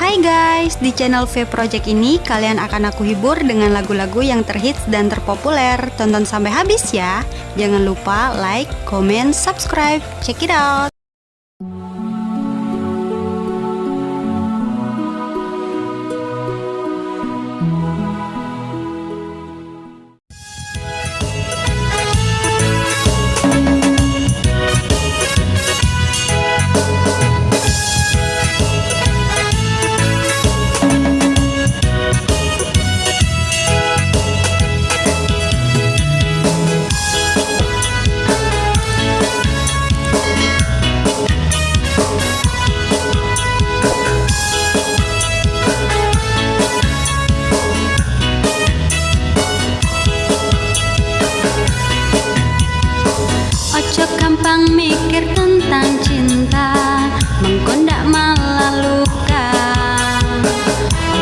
Hai guys, di channel V Project ini kalian akan aku hibur dengan lagu-lagu yang terhits dan terpopuler. Tonton sampai habis ya. Jangan lupa like, comment, subscribe. Check it out. Ojo gampang mikir tentang cinta. Mengkondak malah luka.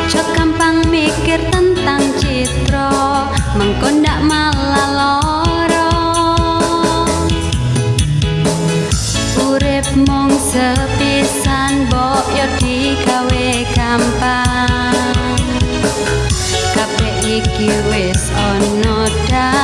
Ojo gampang mikir tentang citro. Mengkondak malah loro. Urip mung sepisan Bok yo digawe gampang. Kabeh iki wis ono dalan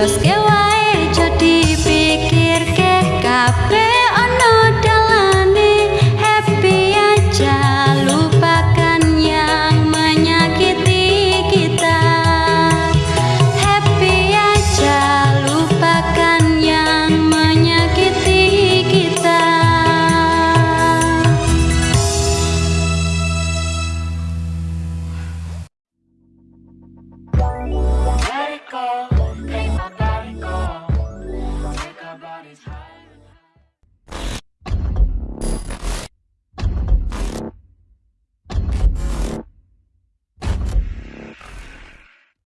Los ke wae aja dipikirke kabeh ono dalane. Happy aja lupakan yang menyakiti kita. Happy aja lupakan yang menyakiti kita. Let it go,